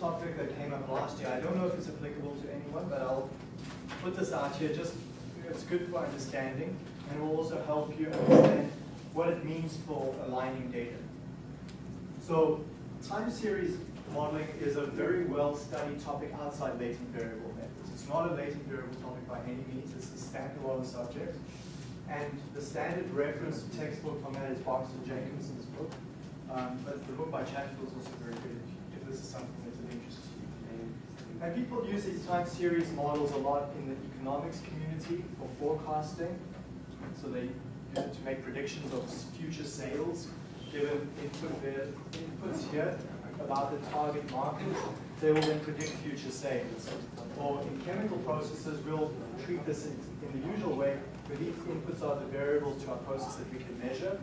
topic that came up last year. I don't know if it's applicable to anyone, but I'll put this out here just, it's good for understanding, and it will also help you understand what it means for aligning data. So time series modeling is a very well studied topic outside latent variable methods. It's not a latent variable topic by any means, it's a standalone subject. And the standard reference textbook from that is Box and book. Um, but the book by Chatfield is also very good if this is something that's of interest to you. And people use these time series models a lot in the economics community for forecasting. So they use it to make predictions of future sales, given input inputs here about the target market. They will then predict future sales. Or in chemical processes, we'll treat this in, in the usual way, where these inputs are the variables to our process that we can measure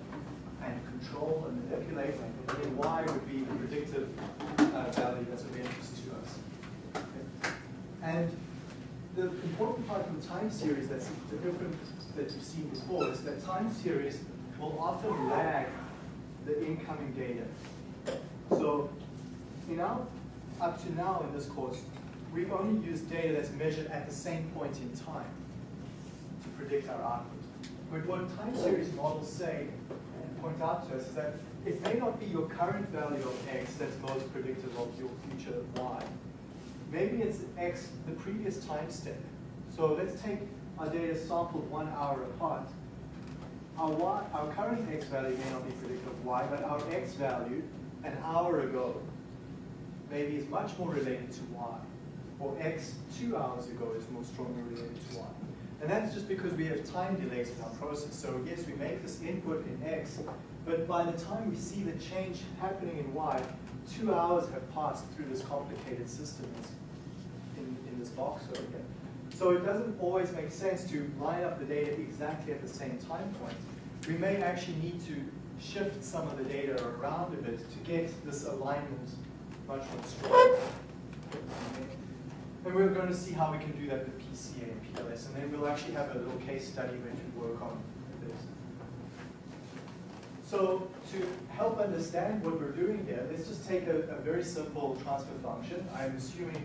and control and manipulate, and then y would be the predictive uh, value that's of interest to. And the important part of the time series that's the different that you've seen before is that time series will often lag the incoming data. So you know, up to now in this course, we've only used data that's measured at the same point in time to predict our output. But what time series models say and point out to us is that it may not be your current value of x that's most predictive of your future y. Maybe it's x, the previous time step. So let's take our data sampled one hour apart. Our, y, our current x value may not be predictive of y, but our x value an hour ago maybe is much more related to y, or x two hours ago is more strongly related to y. And that's just because we have time delays in our process. So yes, we make this input in x, but by the time we see the change happening in y, two hours have passed through this complicated system in, in this box over here. So it doesn't always make sense to line up the data exactly at the same time point. We may actually need to shift some of the data around a bit to get this alignment much more strong. And we're going to see how we can do that with PCA and PLS, and then we'll actually have a little case study where we work on this. So to help understand what we're doing here, let's just take a, a very simple transfer function. I'm assuming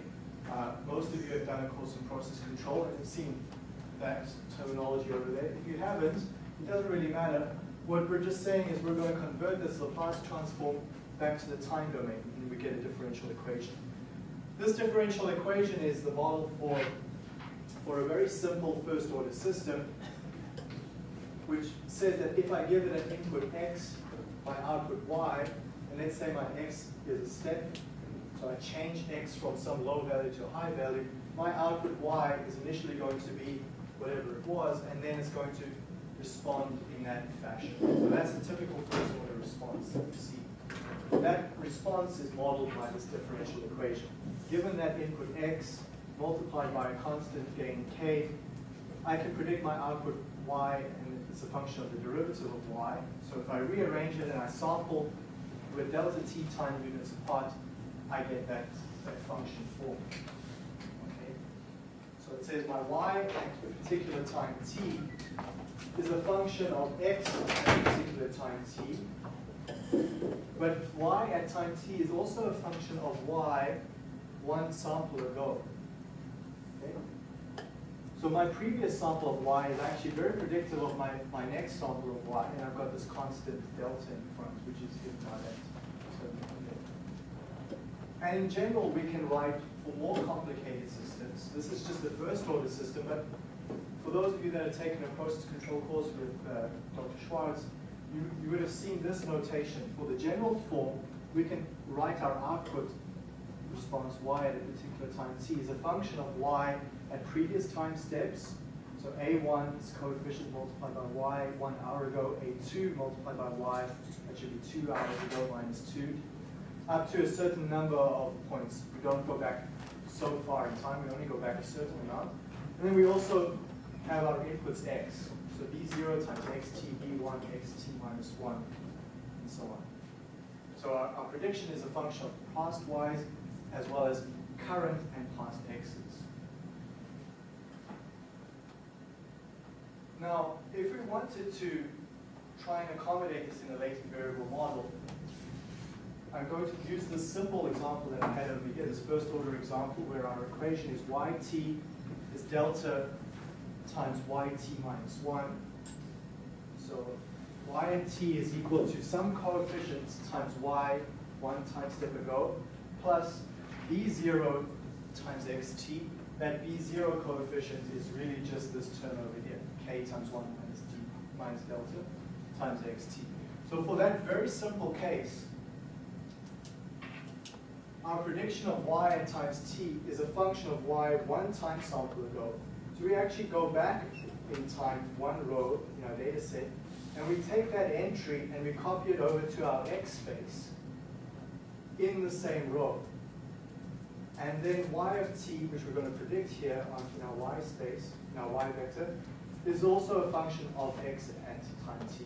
uh, most of you have done a course in process control and have seen that terminology over there. If you haven't, it doesn't really matter. What we're just saying is we're going to convert this Laplace transform back to the time domain, and we get a differential equation. This differential equation is the model for, for a very simple first order system, which says that if I give it an input x, my output y, and let's say my x is a step, so I change x from some low value to a high value, my output y is initially going to be whatever it was, and then it's going to respond in that fashion. So that's a typical first order response that you see. That response is modeled by this differential equation. Given that input x multiplied by a constant gain k, I can predict my output y, and it's a function of the derivative of y. So if I rearrange it and I sample with delta t time units apart, I get that, that function form. Okay? So it says my y at a particular time t is a function of x at a particular time t. But y at time t is also a function of y one sample ago. Okay? So my previous sample of y is actually very predictive of my, my next sample of y, and I've got this constant delta in front, which is given by. And in general, we can write for more complicated systems. This is just the first order system, but for those of you that have taken a process control course with uh, Dr. Schwartz, you, you would have seen this notation. For the general form, we can write our output response y at a particular time t is a function of y at previous time steps. So a1 is coefficient multiplied by y one hour ago, a2 multiplied by y, that should be two hours ago minus 2, up to a certain number of points. We don't go back so far in time, we only go back a certain amount. And then we also have our inputs x. So b0 times xt, b1, xt minus 1, and so on. So our, our prediction is a function of past y's as well as current and past x's. Now, if we wanted to try and accommodate this in a latent variable model, I'm going to use this simple example that I had over here, this first order example where our equation is yt is delta times yt minus 1. So y and t is equal to some coefficients times y, one time step ago, plus b0 times xt. That b0 coefficient is really just this term over here, k times 1 minus t minus delta times xt. So for that very simple case, our prediction of y times t is a function of y one time sample ago. So we actually go back in time one row in our data set, and we take that entry and we copy it over to our x space in the same row. And then y of t, which we're going to predict here on in our y space, in our y vector, is also a function of x at time t.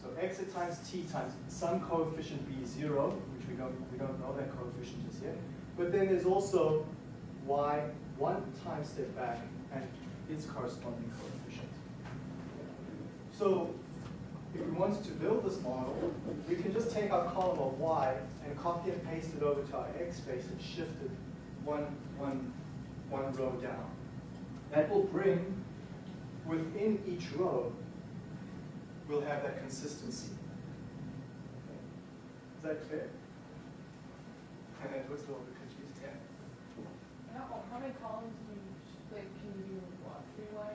So x at times t times some coefficient b0, which we don't, we don't know that coefficient just yet. But then there's also y one time step back and its corresponding coefficient. So if we wanted to build this model, we can just take our column of y and copy and paste it over to our x space and shift it one, one, one row down. That will bring, within each row, we'll have that consistency. Is that clear? And it looks a little bit confused, yeah? How, how many columns do you, like, can you do, what, three Y,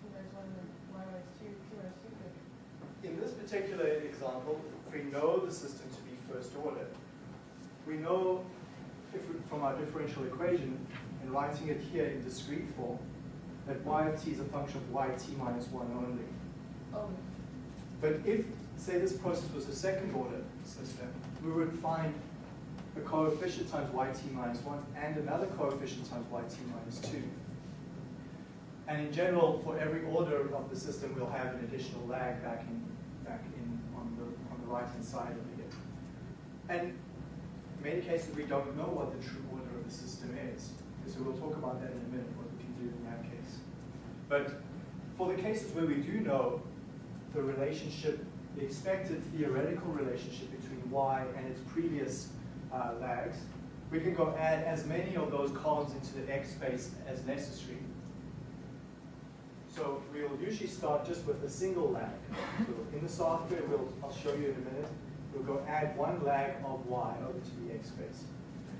two minus one, and Y minus two, two minus two? like- In this particular example, we know the system to be first order. We know if we, from our differential equation and writing it here in discrete form, that y of t is a function of yt minus 1 only. Oh, But if, say this process was a second order system, we would find a coefficient times yt minus 1 and another coefficient times yt minus 2. And in general, for every order of the system, we'll have an additional lag back in, back in on the, on the right-hand side of here. And in many cases, we don't know what the true order of the system is. So we'll talk about that in a minute, what we can do in that case. But for the cases where we do know the relationship, the expected theoretical relationship between y and its previous uh, lags, we can go add as many of those columns into the x space as necessary. So we'll usually start just with a single lag. So in the software, we'll, I'll show you in a minute, we'll go add one lag of y over to the x space.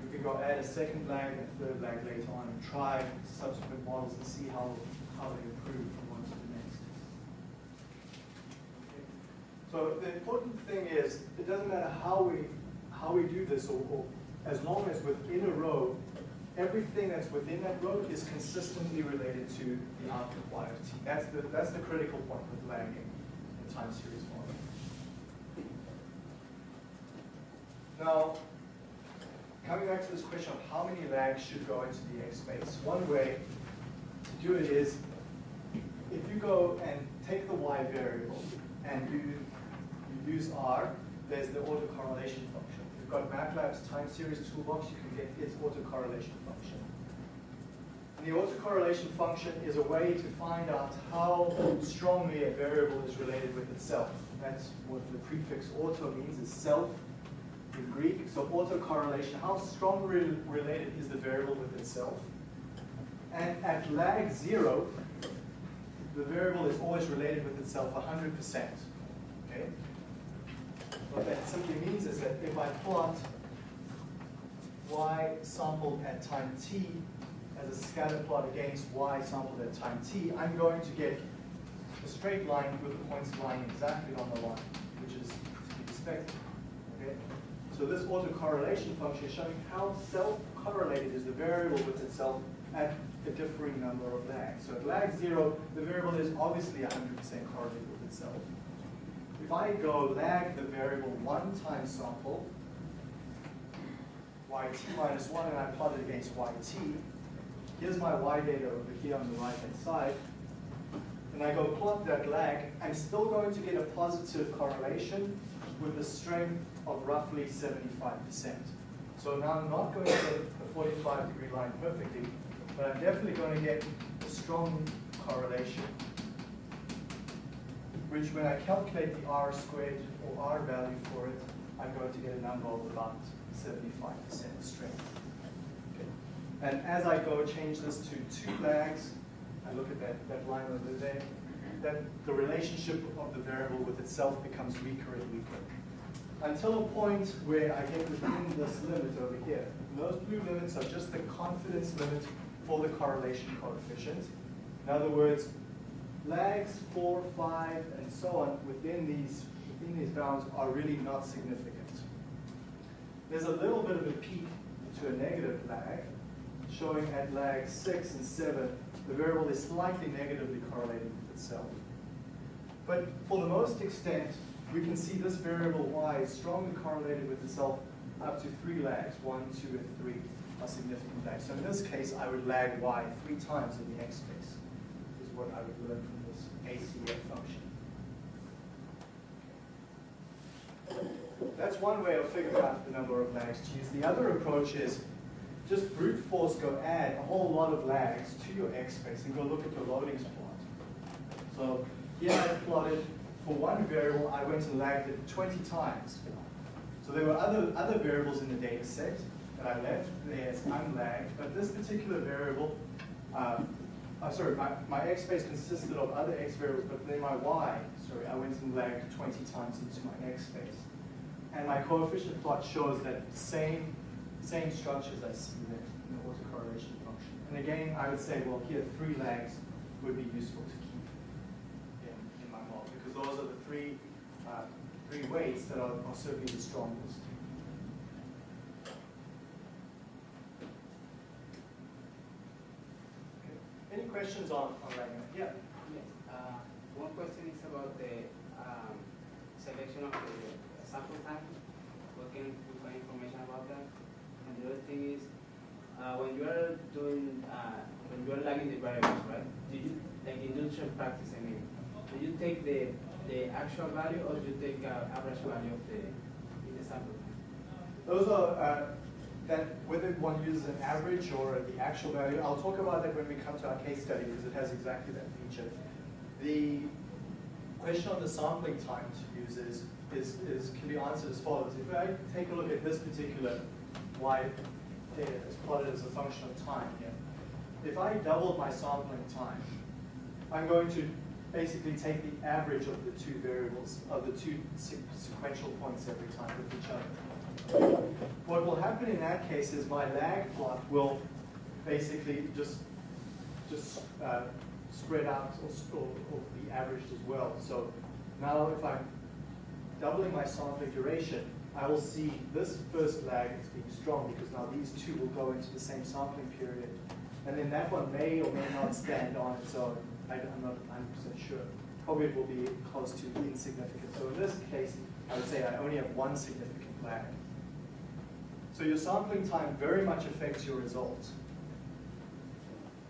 We can go add a second lag and a third lag later on and try subsequent models and see how, how they improve from one to the next. Okay. So the important thing is, it doesn't matter how we, how we do this, or, or as long as within a row, everything that's within that row is consistently related to the output y of t. That's the, that's the critical point with lagging in time series modeling. Now, coming back to this question of how many lags should go into the X space, one way to do it is if you go and take the y variable and you, you use R, there's the autocorrelation function. You've got MATLAB's time series toolbox, you can get its autocorrelation function. And the autocorrelation function is a way to find out how strongly a variable is related with itself. That's what the prefix auto means, is self in Greek. So autocorrelation, how strongly related is the variable with itself? And at lag zero, the variable is always related with itself 100%. Okay? What that simply means is that if I plot y sampled at time t as a scatter plot against y sampled at time t, I'm going to get a straight line with the points lying exactly on the line, which is to be expected. Okay? So this autocorrelation function is showing how self-correlated is the variable with itself at a differing number of lags. So at lag zero, the variable is obviously 100% correlated with itself. If I go lag the variable one time sample, yt minus 1, and I plot it against yt, here's my y data over here on the right-hand side, and I go plot that lag, I'm still going to get a positive correlation with a strength of roughly 75%. So now I'm not going to get a 45 degree line perfectly, but I'm definitely going to get a strong correlation, which when I calculate the r squared or r value for it, I'm going to get a number of about 75% strength. Okay. And as I go change this to two lags, I look at that, that line over there, that the relationship of the variable with itself becomes weaker and weaker. Until a point where I get within this limit over here. And those blue limits are just the confidence limit for the correlation coefficient. In other words, lags four, five, and so on within these, within these bounds are really not significant. There's a little bit of a peak to a negative lag, showing at lag six and seven, the variable is slightly negatively correlated with itself. But for the most extent, we can see this variable y is strongly correlated with itself up to three lags, one, two, and three are significant lags. So in this case, I would lag y three times in the x space, what I would learn from this ACF function. That's one way of figuring out the number of lags to use. The other approach is just brute force go add a whole lot of lags to your x space and go look at your loadings plot. So here I plotted for one variable, I went and lagged it 20 times. So there were other, other variables in the data set that I left there as unlagged, but this particular variable, uh, uh, sorry, my, my x space consisted of other x variables, but then my y, sorry, I went and lagged 20 times into my x space. And my coefficient plot shows that same, same structures I see there in the autocorrelation function. And again, I would say, well, here, three lags would be useful to keep in, in my model, because those are the three, uh, three weights that are, are certainly the strongest. Okay. Any questions on, on lagging? Yeah. Yes. Uh, One question is about the um, selection of the sample time. What can we find information about that? And the other thing is, uh, when you are doing, uh, when you are lagging the variables, right? Do you, like industrial practice, I mean, do you take the, the actual value or do you take uh, average value of the, in the sample time? Those are, whether one uses an average or the actual value, I'll talk about that when we come to our case study because it has exactly that feature. The question on the sampling time to use is, is, is can be answered as follows. If I take a look at this particular y data as plotted as a function of time here, if I doubled my sampling time, I'm going to basically take the average of the two variables, of the two sequential points every time with each other. What will happen in that case is my lag plot will basically just just uh, spread out or, or, or, be averaged as well. So now if I'm doubling my sampling duration, I will see this first lag as being strong because now these two will go into the same sampling period. And then that one may or may not stand on its own. I, am not 100% sure. Probably it will be close to insignificant. So in this case, I would say I only have one significant lag. So your sampling time very much affects your results.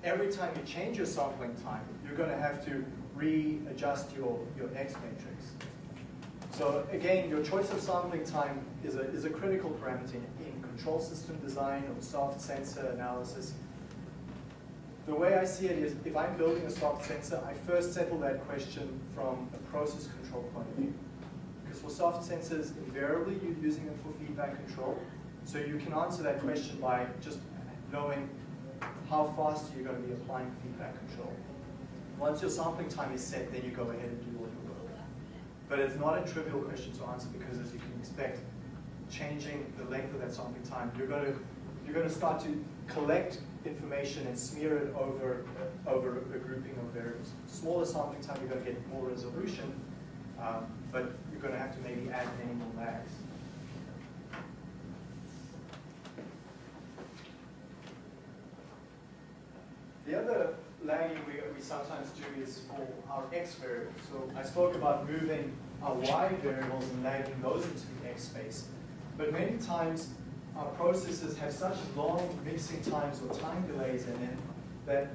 Every time you change your sampling time, you're going to have to readjust your, your X matrix. So again, your choice of sampling time is a, is a critical parameter in control system design or soft sensor analysis. The way I see it is if I'm building a soft sensor, I first settle that question from a process control point of view. Because for soft sensors, invariably you're using them for feedback control. So you can answer that question by just knowing how fast you're going to be applying feedback control. Once your sampling time is set, then you go ahead and do all your work. But it's not a trivial question to answer because as you can expect, changing the length of that sampling time, you're going to, you're going to start to collect information and smear it over, over a grouping of variables. Smaller sampling time, you're going to get more resolution, um, but you're going to have to maybe add many more lags. The other lagging we, we sometimes do is for our x variables. So I spoke about moving our y variables and lagging those into the x space. But many times our processes have such long mixing times or time delays in it that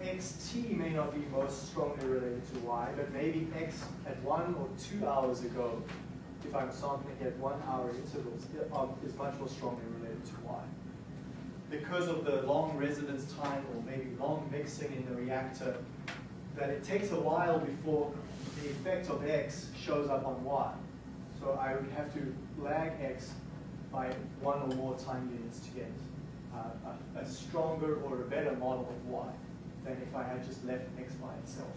xt may not be most strongly related to y, but maybe x at one or two hours ago, if I'm sampling at one hour intervals, um, is much more strongly related to y because of the long residence time or maybe long mixing in the reactor, that it takes a while before the effect of X shows up on Y. So I would have to lag x by one or more time units to get uh, a, a stronger or a better model of y than if I had just left x by itself.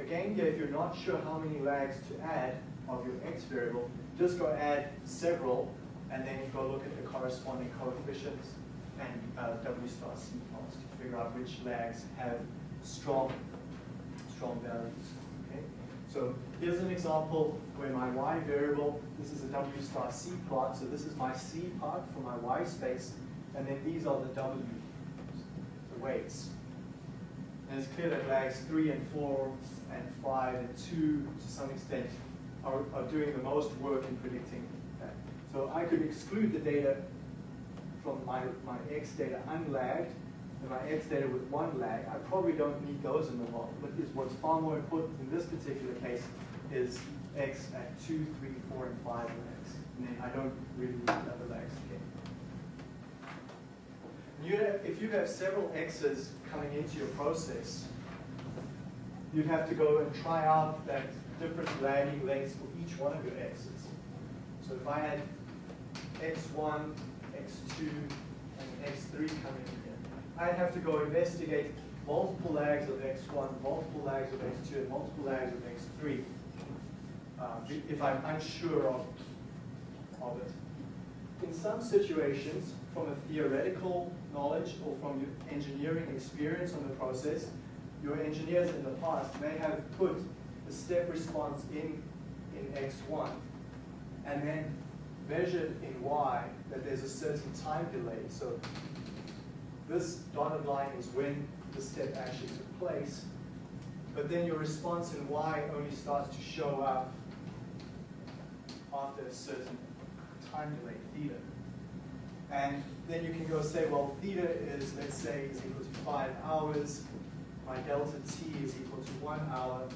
Again, if you're not sure how many lags to add of your x variable, just go add several, and then go look at the corresponding coefficients and uh, W star C plots to figure out which lags have strong, strong values. Okay? So here's an example where my y variable, this is a W star C plot, so this is my C part for my y space, and then these are the W, the weights. And it's clear that lags 3 and 4 and 5 and 2 to some extent are, are doing the most work in predicting that. So I could exclude the data from my, my X data unlagged and my X data with one lag. I probably don't need those in the model. But is what's far more important in this particular case is X at 2, 3, 4, and 5 lags. And then I don't really need the other lags again. You have, if you have several X's coming into your process, you'd have to go and try out that different lagging lengths for each one of your X's. So if I had X1, X2, and X3 coming in here, I'd have to go investigate multiple lags of X1, multiple lags of X2, and multiple lags of X3 uh, if I'm unsure of, of it. In some situations, from a theoretical knowledge or from your engineering experience on the process, your engineers in the past may have put the step response in, in X1 and then measured in Y that there's a certain time delay. So this dotted line is when the step actually took place. But then your response in Y only starts to show up after a certain time delay, theta. And then you can go say, well, theta is, let's say, is equal to five hours. My delta t is equal to one hour.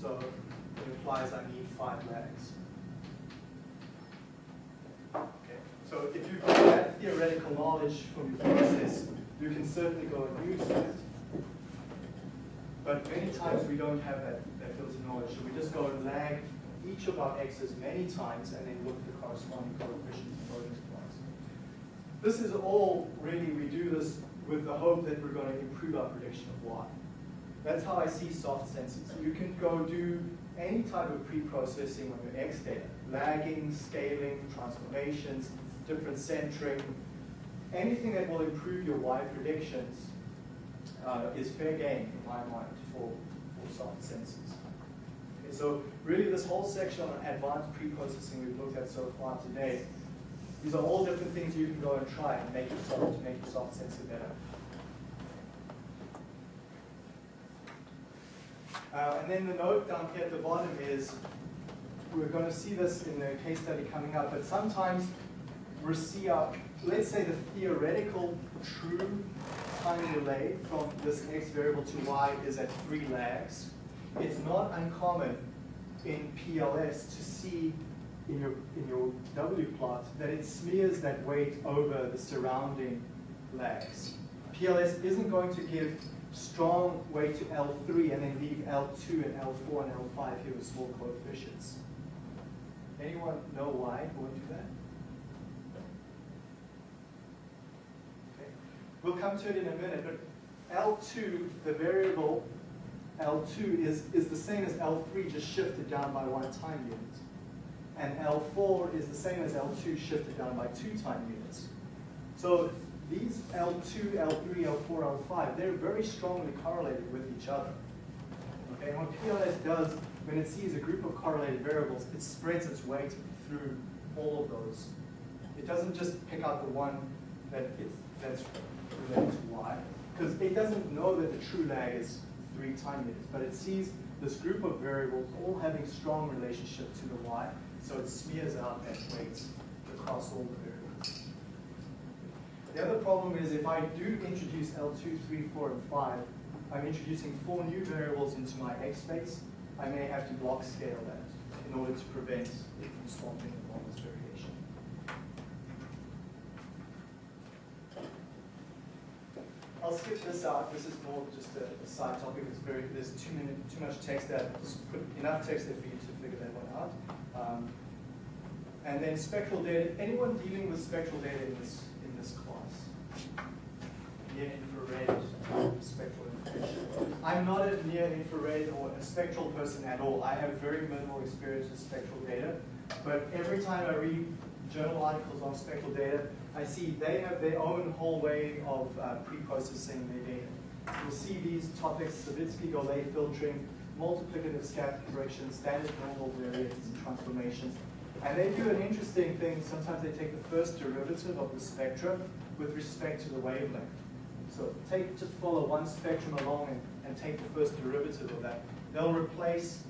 So it implies I need five lags. Okay. So if you that theoretical knowledge from your process, you can certainly go and use that. But many times we don't have that, that filter knowledge, so we just go and lag each of our x's many times and then look at the corresponding coefficients of loadings plots. This is all really, we do this with the hope that we're going to improve our prediction of y. That's how I see soft sensors. You can go do any type of pre-processing on your X data, lagging, scaling, transformations, different centering, anything that will improve your Y predictions uh, is fair game in my mind for, for soft sensors. Okay, so really this whole section on advanced pre-processing we've looked at so far today, these are all different things you can go and try and make soft, to make your soft sensor better. Uh, and then the note down here at the bottom is, we're going to see this in the case study coming up, but sometimes see our, uh, let's say the theoretical true time delay from this x variable to y is at three lags. It's not uncommon in PLS to see in your, in your W plot that it smears that weight over the surrounding lags. PLS isn't going to give strong weight to L3 and then leave L2 and L4 and L5 here with small coefficients. Anyone know why it would do that? Okay. We'll come to it in a minute, but L2, the variable L2 is, is the same as L3, just shifted down by one time unit. And L4 is the same as L2 shifted down by two time units. So these L2, L3, L4, L5, they're very strongly correlated with each other. Okay, and what PLS does, when it sees a group of correlated variables, it spreads its weight through all of those. It doesn't just pick out the one that it's, that's related to Y, because it doesn't know that the true lag is three time units, but it sees this group of variables all having strong relationship to the Y, so it smears out that weight across all the variables. The other problem is if I do introduce L2, 3, 4, and 5, I'm introducing four new variables into my X space. I may have to block scale that in order to prevent it from swamping the model's variation. I'll skip this out. This is more just a, a side topic. It's very there's too many too much text there. Just put enough text there for you to figure that one out. Um, And then spectral data, anyone dealing with spectral data in this, in this class? Near infrared spectral information. I'm not a near infrared or a spectral person at all. I have very minimal experience with spectral data. But every time I read journal articles on spectral data, I see they have their own whole way of uh, pre-processing their data. You'll see these topics, Savitzky-Golay filtering, multiplicative scatter correction, standard normal variance transformations. And they do an interesting thing. Sometimes they take the first derivative of the spectrum with respect to the wavelength. So take, just follow one spectrum along and, and take the first derivative of that. They'll replace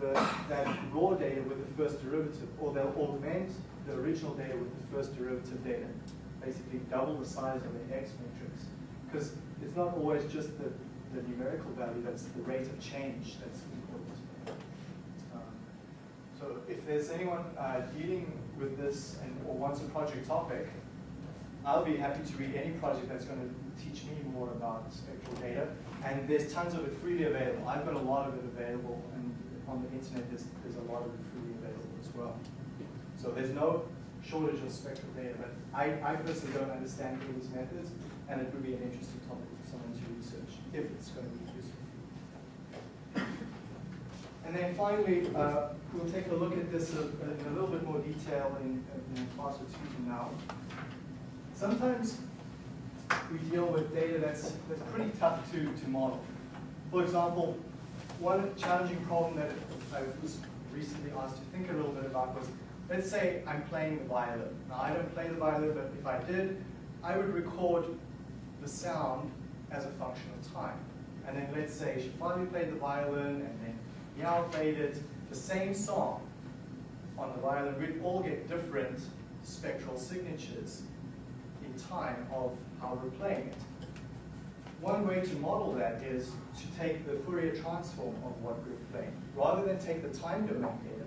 the, that raw data with the first derivative, or they'll augment the original data with the first derivative data. Basically double the size of the X matrix. Because it's not always just the, the numerical value, that's the rate of change that's important. Um, so if there's anyone uh, dealing with this and or wants a project topic, I'll be happy to read any project that's going to teach me more about spectral data. And there's tons of it freely available. I've got a lot of it available, and on the internet there's, there's a lot of it freely available as well. So there's no shortage of spectral data, but I, I personally don't understand all these methods, and it would be an interesting topic for someone to research if it's going to be useful. And then finally, uh, we'll take a look at this in a little bit more detail in, in class or two from now. Sometimes we deal with data that's, that's pretty tough to, to model. For example, one challenging problem that I was recently asked to think a little bit about was, let's say I'm playing the violin. Now I don't play the violin, but if I did, I would record the sound as a function of time. And then let's say Shefali played the violin, and then Yao played it, the same song on the violin, we'd all get different spectral signatures in time of how we're playing it. One way to model that is to take the Fourier transform of what we're playing. Rather than take the time domain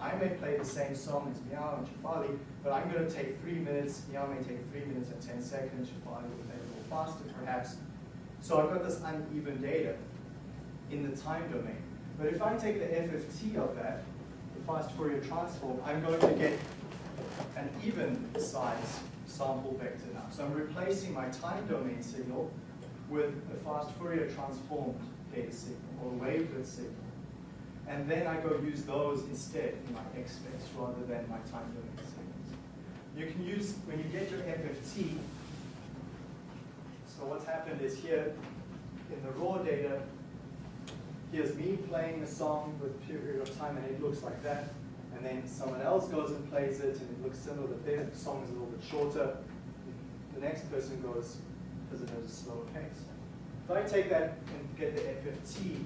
I may play the same song as Miao and Shefali, but I'm going to take three minutes, Miao may take three minutes and 10 seconds, Shefali will play a little faster perhaps. So I've got this uneven data in the time domain. But if I take the FFT of that, the fast Fourier transform, I'm going to get an even size sample vector now. So I'm replacing my time domain signal with a fast Fourier transformed data signal or wavelet signal. And then I go use those instead in my X space rather than my time domain signals. You can use, when you get your FFT, so what's happened is here in the raw data, here's me playing a song with a period of time and it looks like that. And then someone else goes and plays it and it looks similar, but their song is a little bit shorter. The next person goes because it has a slower pace. If I take that and get the FFT,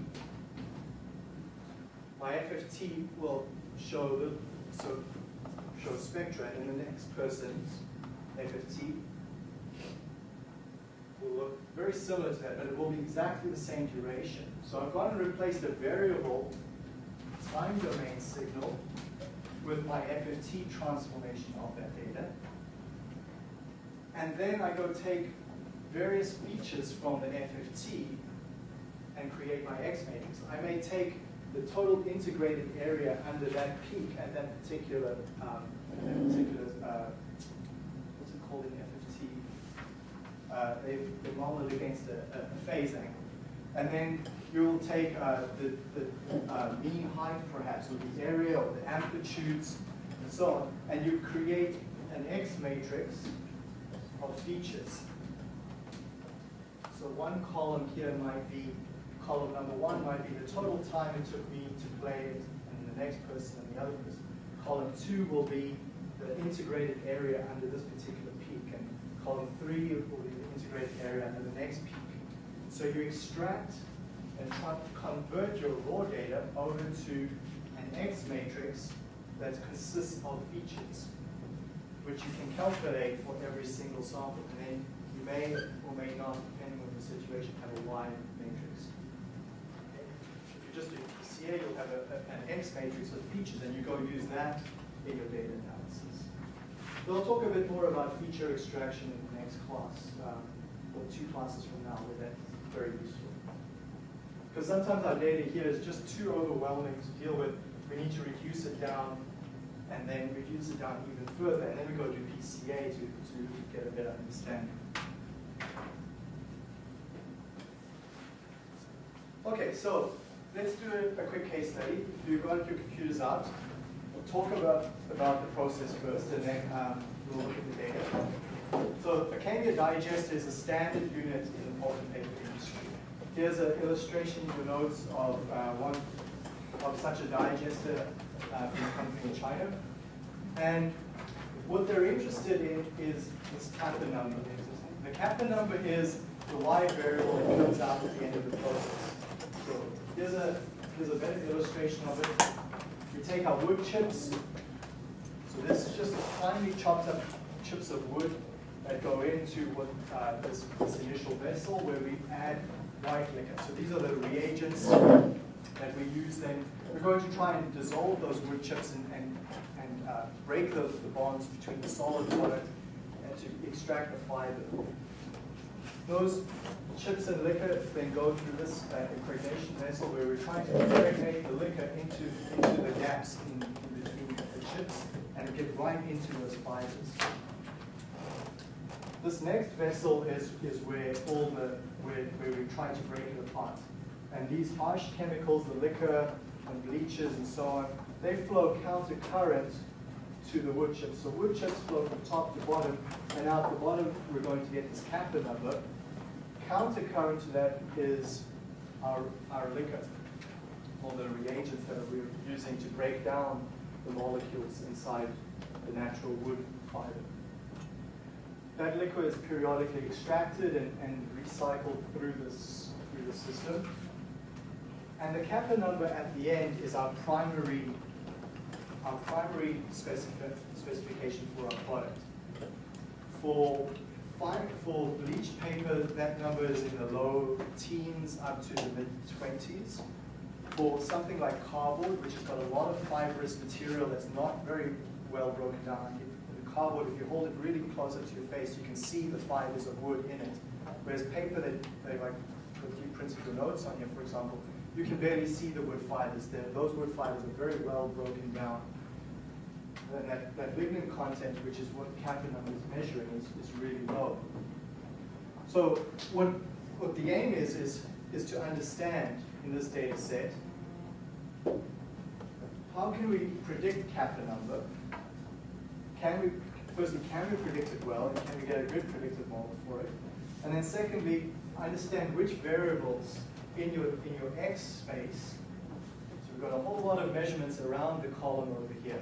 my FFT will show the so show spectra, and the next person's FFT will look very similar to that, but it will be exactly the same duration. So I've gone and replaced the variable time domain signal with my FFT transformation of that data. And then I go take various features from the FFT and create my X matrix. I may take the total integrated area under that peak at that particular, um, that particular uh, what's it called in FFT? Uh, they, they model it against a, a, phase angle. And then you will take uh, the, the uh, mean height, perhaps, or the area, or the amplitudes, and so on, and you create an X matrix of features. So one column here might be, column number one might be the total time it took me to play it, and the next person and the other person. Column two will be the integrated area under this particular peak, and column three will be the integrated area under the next peak. So you extract and convert your raw data over to an X matrix that consists of features, which you can calculate for every single sample. And then you may or may not, depending on the situation, have a Y matrix. Just do PCA, you'll have a, a, an X matrix of features, and you go use that in your data analysis. We'll talk a bit more about feature extraction in the next class, um, or two classes from now, where that's very useful. Because sometimes our data here is just too overwhelming to deal with. We need to reduce it down and then reduce it down even further, and then we go to PCA to, to get a better understanding. Okay, so let's do a, quick case study. You've got your computers out, we'll talk about, about the process first, and then um, we'll look at the data. So a Kamyr digester is a standard unit in the pulp and paper industry. Here's an illustration in the notes of uh, one of such a digester uh, from a company in China. And what they're interested in is this kappa number. The kappa number is the y variable that comes out at the end of the process. Here's a, here's a better illustration of it. We take our wood chips. So this is just finely chopped up chips of wood that go into what uh, this, this initial vessel where we add white liquor. So these are the reagents that we use then. We're going to try and dissolve those wood chips and, and, and uh, break the, the bonds between the solid product and to extract the fiber. Those chips and liquor then go through this uh, impregnation vessel where we're trying to impregnate the liquor into, into the gaps in, in between the chips and get right into those fibers. This next vessel is, is where all the, where, where we try to break it apart. And these harsh chemicals, the liquor and bleaches and so on, they flow counter current to the wood chips. So wood chips flow from top to bottom, and out the bottom we're going to get this kappa number. Counter current to that is our, our liquor, or the reagents that we're using to break down the molecules inside the natural wood fiber. That liquor is periodically extracted and, and recycled through this through the system. And the kappa number at the end is our primary our primary specific, specification for our product. For for bleached paper, that number is in the low teens up to the mid 20s. For something like cardboard, which has got a lot of fibrous material that's not very well broken down, the cardboard, if you hold it really closer to your face, you can see the fibers of wood in it. Whereas paper that they like, if you printed your notes on here, for example, you can barely see the wood fibers there. Those wood fibers are very well broken down. And that, that lignin content, which is what kappa number is measuring, is, is really low. So what, what the aim is, is, is to understand in this data set, how can we predict kappa number? Can we, firstly, can we predict it well, and can we get a good predictive model for it? And then secondly, understand which variables in your, in your X space, so we've got a whole lot of measurements around the column over here.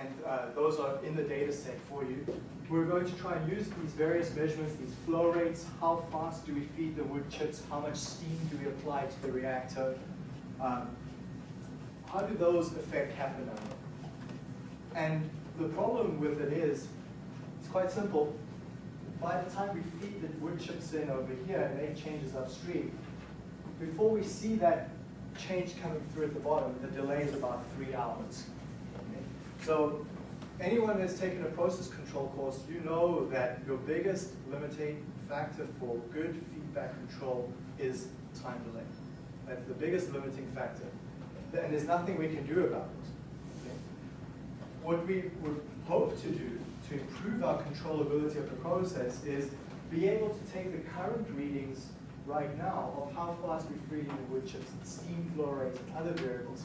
And uh, those are in the data set for you. We're going to try and use these various measurements, these flow rates, how fast do we feed the wood chips, how much steam do we apply to the reactor, um, how do those affect number? And the problem with it is, it's quite simple. By the time we feed the wood chips in over here and make changes upstream, before we see that change coming through at the bottom, the delay is about three hours. So anyone that's taken a process control course, you know that your biggest limiting factor for good feedback control is time delay. That's the biggest limiting factor. And there's nothing we can do about it. Okay? What we would hope to do to improve our controllability of the process is be able to take the current readings right now of how fast we're feeding the wood chips, steam flow rates, and other variables,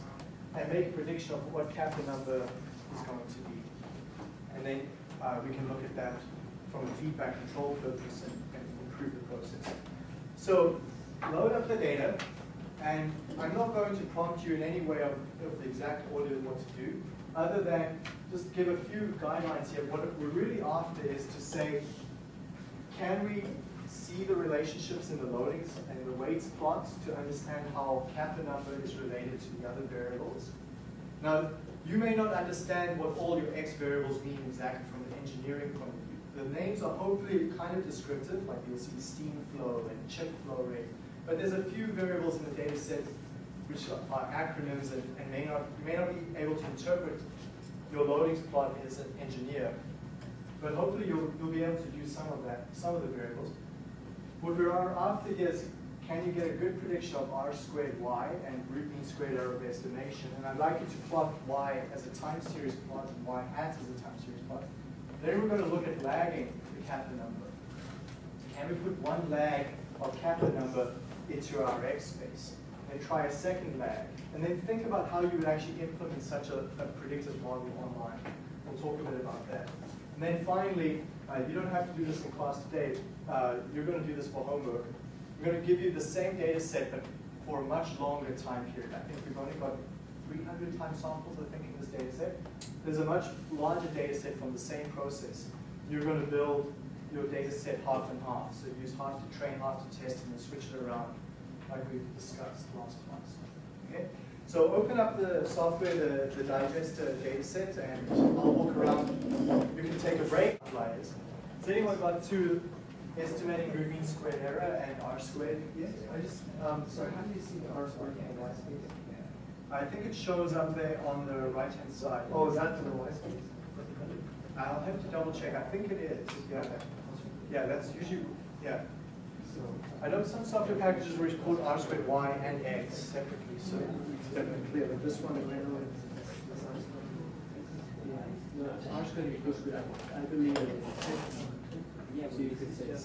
and make a prediction of what kappa number is going to be. And then uh, we can look at that from a feedback control purpose and, and improve the process. So load up the data, and I'm not going to prompt you in any way of, of the exact order of what to do, other than just give a few guidelines here. What we're really after is to say, can we see the relationships in the loadings and the weights plots to understand how kappa number is related to the other variables? Now, you may not understand what all your x variables mean exactly from an engineering point of view. The names are hopefully kind of descriptive, like you'll see steam flow and chip flow rate. But there's a few variables in the data set which are acronyms and, and may not, you may not be able to interpret your loadings plot as an engineer. But hopefully you'll, you'll be able to do some of that, some of the variables. What we are after is, can you get a good prediction of r squared y and root mean squared error estimation? And I'd like you to plot y as a time series plot and y hat as a time series plot. Then we're going to look at lagging the kappa number. Can we put one lag of kappa number into our X space? Then try a second lag. And then think about how you would actually implement such a, a predictive model online. We'll talk a bit about that. And then finally, uh, you don't have to do this in class today. Uh, you're going to do this for homework. We're going to give you the same data set, but for a much longer time period. I think we've only got 300 time samples, I think, in this data set. There's a much larger data set from the same process. You're going to build your data set half and half. So use half to train, half to test, and then switch it around like we've discussed last class. Okay? So open up the software, the, the digester data set, and I'll walk around. You can take a break. Has anyone got to estimating root mean squared error and r squared? Yes? I just, um, sorry, how do you see the R squared and the Y space? I think it shows up there on the right-hand side. Oh, is that for the Y space? I'll have to double check. I think it is. Yeah. Yeah, that's usually, yeah. So, I know some software packages report r squared y and x separately, so it's definitely clear, but this one, yeah, no, R squared equals to, I believe it's six. So you could say and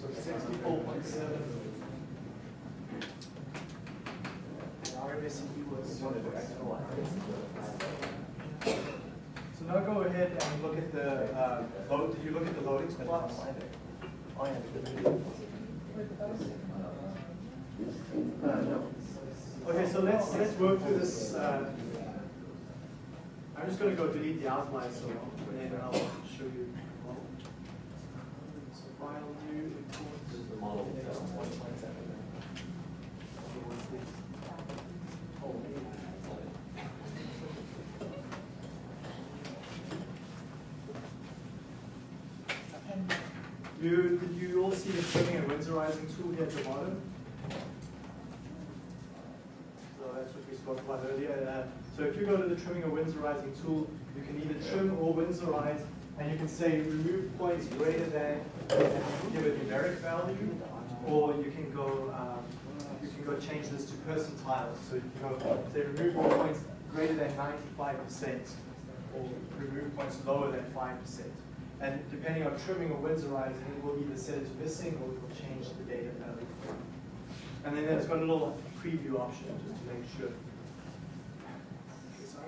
so sixty-four point seven. So now go ahead and look at the, uh, load, did you look at the loading plots? Uh, no. Okay, so let's, let's work through this, uh, I'm just gonna go delete the outline, so, and then I'll show you. So file new, import. You, did you all see the trimming and winsorizing tool here at the bottom? So that's what we spoke about earlier. Uh, so if you go to the trimming or winsorizing tool, you can either trim or winsorize, and you can say remove points greater than, give a numeric value, or you can go, um, you can go change this to percentiles. So you can go say remove points greater than 95%, or remove points lower than 5%. And depending on trimming or winsorizing, it will either set it to missing or it will change the data value. And then it's got a little preview option just to make sure.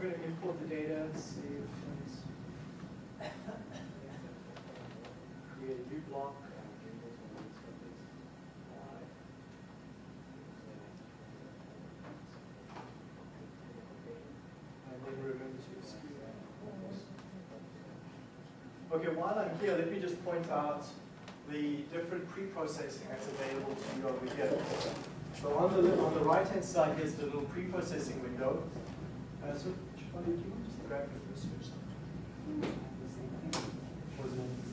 Going to import the data, save uh, things. Create a new block. Okay, while I'm here, let me just point out the different pre-processing that's available to you over here. So on the, on the right-hand side, here's the little pre-processing window. Uh, so,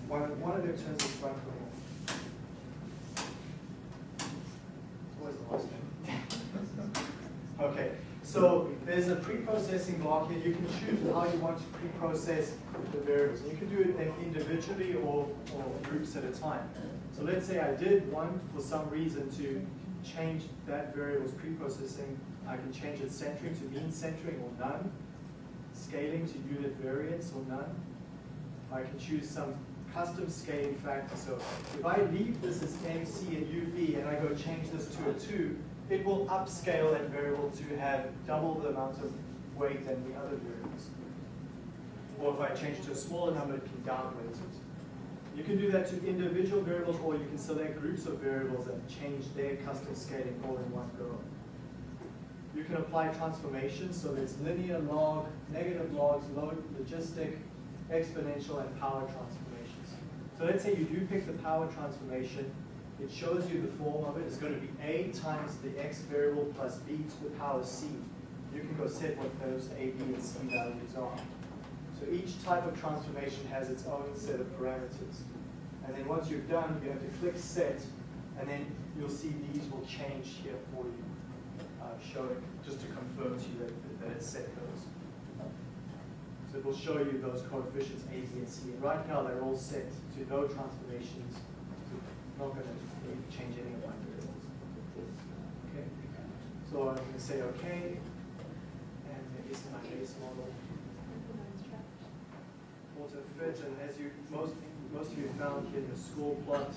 One, one of of. It's always the last name. Okay, so there's a pre-processing block here. You can choose how you want to pre-process the variables. You can do it individually or, or groups at a time. So let's say I did want, for some reason, to change that variable's pre-processing. I can change its centering to mean centering or none, scaling to unit variance or none. I can choose some custom scaling factor. So if I leave this as MC and UV and I go change this to a 2, it will upscale that variable to have double the amount of weight than the other variables. Or if I change to a smaller number, it can downweight it. You can do that to individual variables, or you can select groups of variables and change their custom scaling all in one go. You can apply transformations, so there's linear log, negative logs, log, logistic, exponential, and power transformations. So let's say you do pick the power transformation, it shows you the form of it. It's going to be a times the x variable plus b to the power c. You can go set what those a, b, and c values are. So each type of transformation has its own set of parameters. And then once you're done, you have to click set, and then you'll see these will change here for you, showing, just to confirm to you that, that it's set those. So it will show you those coefficients A, B, and C. And right now, they're all set to no transformations. So not going to change any of my variables. Okay. So I'm going to say OK. And this is my base model. Auto fit, and as you most most of you found here the score plot,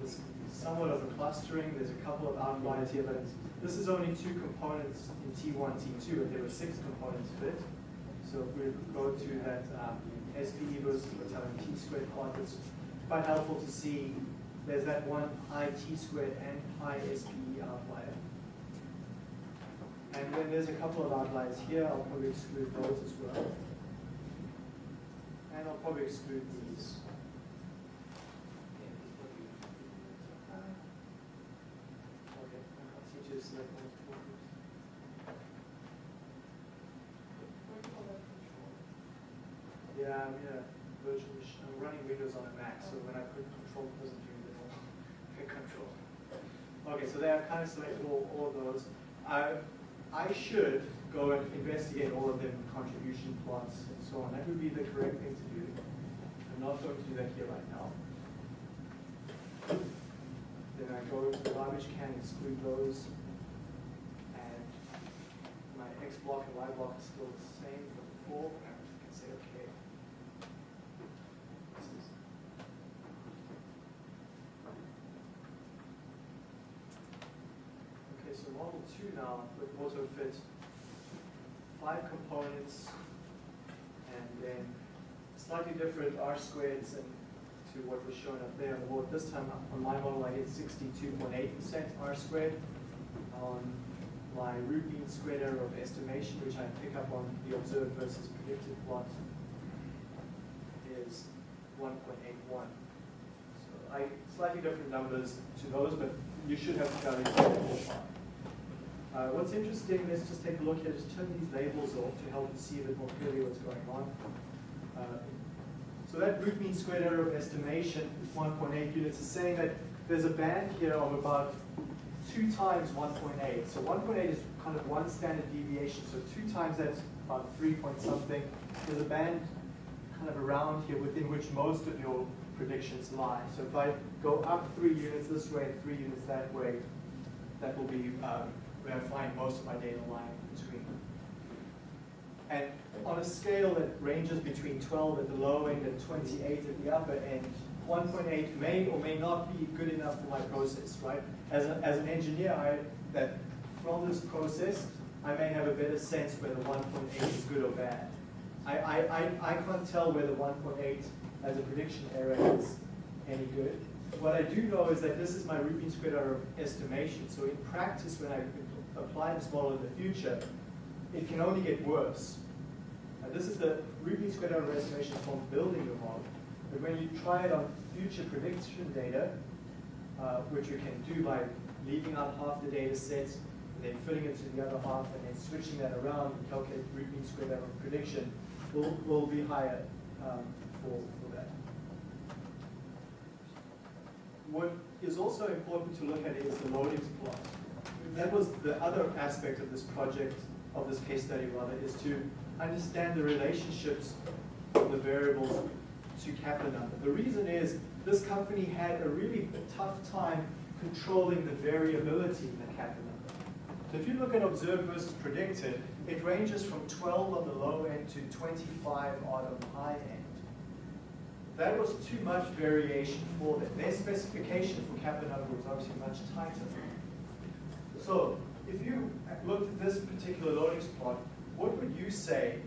there's somewhat of a clustering. There's a couple of outliers here, but this is only two components in T1, T2, but there were six components fit. So if we go to that um, SPE versus Hotelling T squared plot, it's quite helpful to see there's that one pi T squared and pi SPE outlier. And then there's a couple of outliers here. I'll probably exclude those as well. And I'll probably exclude these. Select multiple. Yeah, I'm in a virtual machine, I'm running Windows on a Mac, so when I put control, it doesn't do the control. Okay, so there, I've kind of selected all, all of those. I, I should go and investigate all of them, contribution plots and so on. That would be the correct thing to do. I'm not going to do that here right now. Then I go to the garbage can, and exclude those. And X block and Y block is still the same from before. I can say okay. This is Okay, so model two now with AutoFit, five components, and then slightly different R squareds and to what was shown up there the board. This time on my model, I get sixty-two point eight percent R squared. On my root mean squared error of estimation, which I pick up on the observed versus predicted plot, is one point eight one. So I, slightly different numbers to those, but you should have values ballpark. Uh, what's interesting, let's just take a look here, just turn these labels off to help you see a bit more clearly what's going on. Uh, so that root mean squared error of estimation, 1.8 units, is saying that there's a band here of about two times 1.8. So 1.8 is kind of one standard deviation, so two times that's about three point something. There's a band kind of around here within which most of your predictions lie. So if I go up three units this way and three units that way, that will be um, where I find most of my data lying between. And on a scale that ranges between 12 at the low end and 28 at the upper end, 1.8 may or may not be good enough for my process, right? As, a, as an engineer, I, that from this process, I may have a better sense whether 1.8 is good or bad. I, I, I, I can't tell whether 1.8 as a prediction error is any good. What I do know is that this is my mean squared error estimation. So in practice, when I apply this model in the future, it can only get worse. And this is the mean squared error estimation from building the model. But when you try it on future prediction data, uh, which you can do by leaving out half the data set, and then filling it to the other half, and then switching that around and calculate root mean squared error prediction, will, will be higher um, for, for that. What is also important to look at is the loadings plot. That was the other aspect of this project, of this case study rather, is to understand the relationships of the variables to number. The reason is this company had a really tough time controlling the variability in the kappa number. So if you look at observed versus predicted, it ranges from 12 on the low end to 25 odd on the high end. That was too much variation for them. Their specification for kappa number was obviously much tighter. So if you looked at this particular loadings plot, what would you say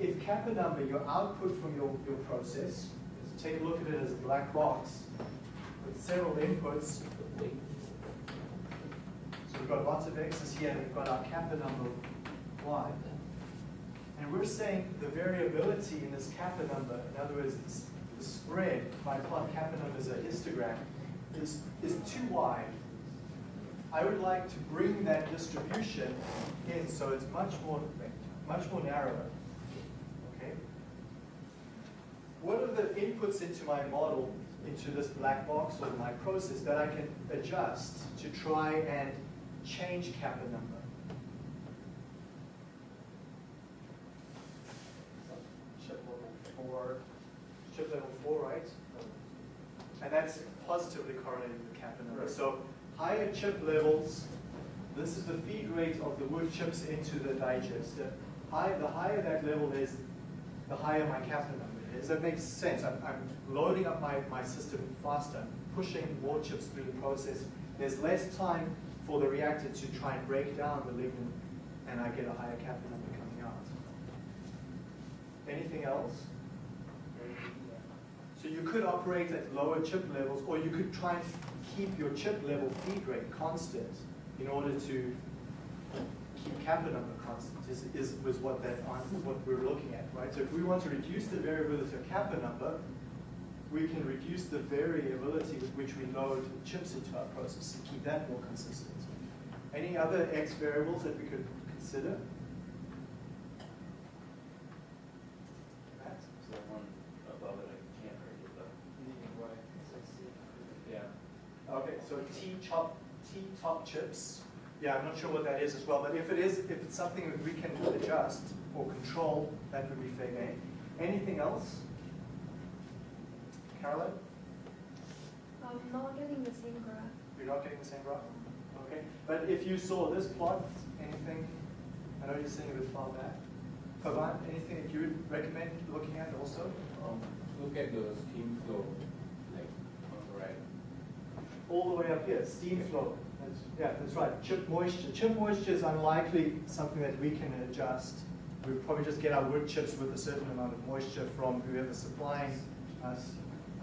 if kappa number, your output from your, your process, take a look at it as a black box with several inputs. So we've got lots of x's here, and we've got our kappa number y. And we're saying the variability in this kappa number, in other words, the spread, if I plot kappa number as a histogram, is, is too wide. I would like to bring that distribution in so it's much more, much more narrower. Okay? What are the inputs into my model, into this black box or my process that I can adjust to try and change kappa number? for chip level four, right? And that's positively correlated with kappa number. Right. So higher chip levels, this is the feed rate of the wood chips into the digester. High, the higher that level is, the higher my kappa number is. That make sense. I'm, I'm loading up my, my system faster, pushing more chips through the process. There's less time for the reactor to try and break down the lignin, and I get a higher kappa number coming out. Anything else? So you could operate at lower chip levels, or you could try and keep your chip level feed rate constant in order to keep kappa number constant, is, is was what that, what we're looking at, right? So if we want to reduce the variability of kappa number, we can reduce the variability with which we load chips into our process and keep that more consistent. Any other X variables that we could consider? Matt? The one above it, I can't read it, but, yeah. Okay, so T top, T top chips. Yeah, I'm not sure what that is as well, but if it is, if it's something that we can adjust or control, that would be fair game. Anything else? Carolyn, I'm not getting the same graph. you're not getting the same graph? Okay, but if you saw this plot, anything, I know you're seeing it with far back. Pavan, anything that you would recommend looking at also? Um, look at the steam flow, like, on the right. all the way up here, steam flow. That's, yeah, that's right. Chip moisture. Chip moisture is unlikely something that we can adjust. We probably just get our wood chips with a certain amount of moisture from whoever's supplying us.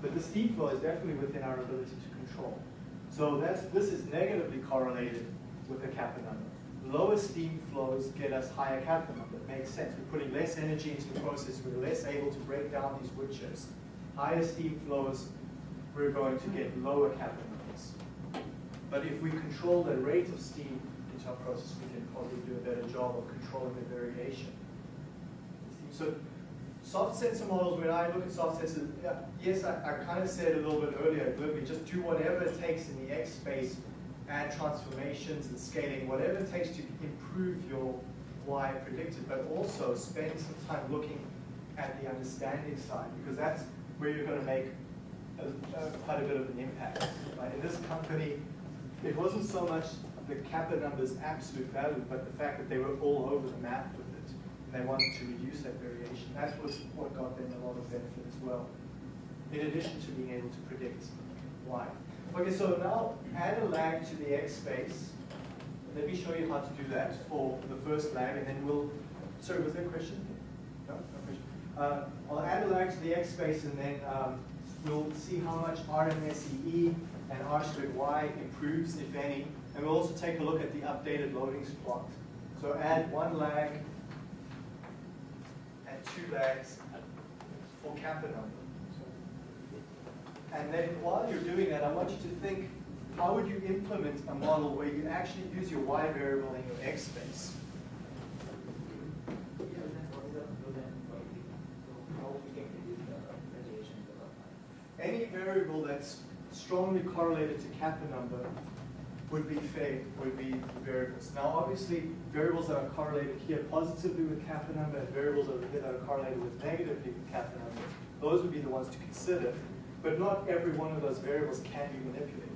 But the steam flow is definitely within our ability to control. So that's, this is negatively correlated with the kappa number. Lower steam flows get us higher kappa number. It makes sense. We're putting less energy into the process. We're less able to break down these wood chips. Higher steam flows, we're going to get lower kappa numbers. But if we control the rate of steam into our process, we can probably do a better job of controlling the variation. So soft sensor models, when I look at soft sensors, yes, I, I kind of said a little bit earlier, glibly, just do whatever it takes in the X space, add transformations and scaling, whatever it takes to improve your Y predicted, but also spend some time looking at the understanding side, because that's where you're going to make a, a, quite a bit of an impact. Right? In this company, it wasn't so much the kappa numbers absolute value, but the fact that they were all over the map with it, and they wanted to reduce that variation. That was what got them a lot of benefit as well, in addition to being able to predict why. Okay, so now add a lag to the X space. Let me show you how to do that for the first lag, and then we'll, sorry, was there a question? No, no question. Uh, I'll add a lag to the X space, and then um, we'll see how much RMSEE and R squared Y improves, if any, and we'll also take a look at the updated loadings plot. So add one lag and two lags for kappa number. And then while you're doing that, I want you to think, how would you implement a model where you actually use your Y variable in your X space? Any variable that's strongly correlated to kappa number would be fair, would be variables. Now, obviously, variables that are correlated here positively with kappa number and variables over here that are correlated with negatively with kappa number, those would be the ones to consider. But not every one of those variables can be manipulated.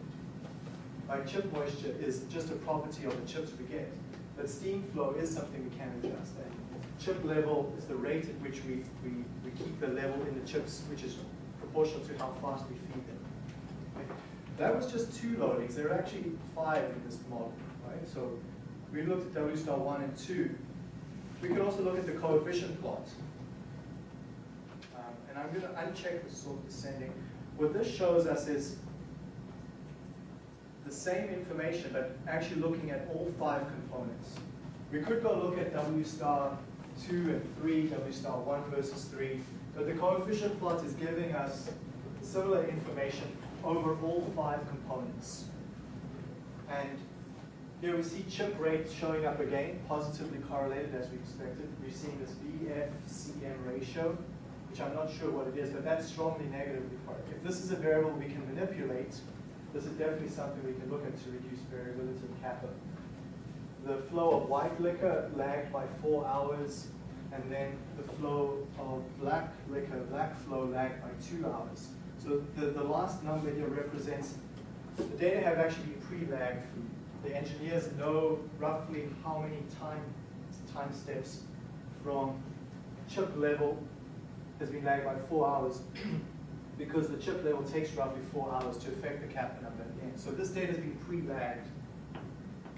Like chip moisture is just a property of the chips we get. But steam flow is something we can adjust. And chip level is the rate at which we, we, we keep the level in the chips, which is proportional to how fast we feed them. That was just two loadings. There are actually five in this model, right? So we looked at W star one and two. We could also look at the coefficient plot. Um, and I'm going to uncheck the sort descending. What this shows us is the same information, but actually looking at all five components. We could go look at W star 2 and 3, W star 1 versus 3, but the coefficient plot is giving us similar information over all five components. And here we see chip rate showing up again, positively correlated as we expected. We're seeing this VF-CM ratio, which I'm not sure what it is, but that's strongly negatively correlated. If this is a variable we can manipulate, this is definitely something we can look at to reduce variability in kappa. The flow of white liquor lagged by four hours. and then the flow of black liquor, black flow lagged by two hours. So the, the last number here represents, the data have actually been pre-lagged. The engineers know roughly how many time, time steps from chip level has been lagged by four hours because the chip level takes roughly four hours to affect the kappa number. So this data has been pre-lagged,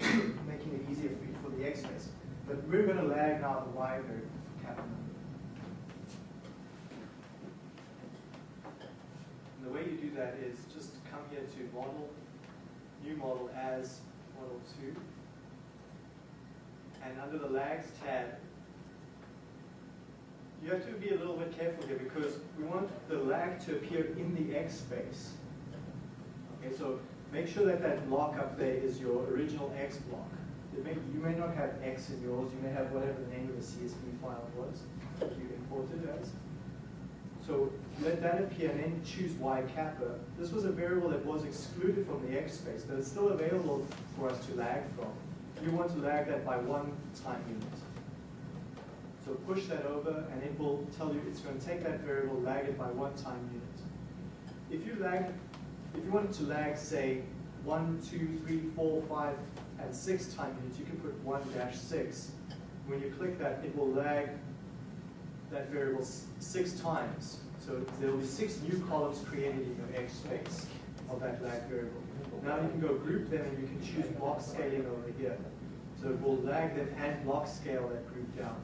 making it easier for for the X rays. But we're going to lag now the Y variable for kappa number. And the way you do that is just come here to model, new model as model two. And under the lags tab, you have to be a little bit careful here because we want the lag to appear in the X space. Okay, so make sure that that block up there is your original X block. May, you may not have X in yours, you may have whatever the name of the CSV file was that you imported as. So let that appear and then choose Y kappa. This was a variable that was excluded from the X space, but it's still available for us to lag from. You want to lag that by one time unit. So push that over and it will tell you it's going to take that variable, lag it by one time unit. If you lag, if you wanted to lag, say, one, two, three, four, five, and six time units, you can put one dash six. When you click that, it will lag that variable six times. So there will be six new columns created in your X space of that lag variable. Now you can go group them and you can choose block scaling over here. So it will lag them and block scale that group down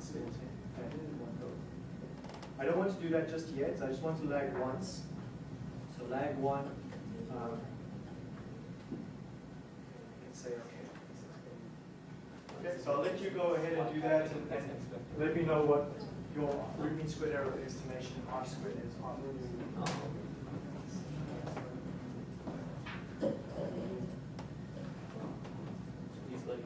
go. I don't want to do that just yet. I just want to lag once. So lag one. Um, say okay. Okay, so I'll let you go ahead and do that and, and let me know what your root mean squared error estimation R squared is on He's like.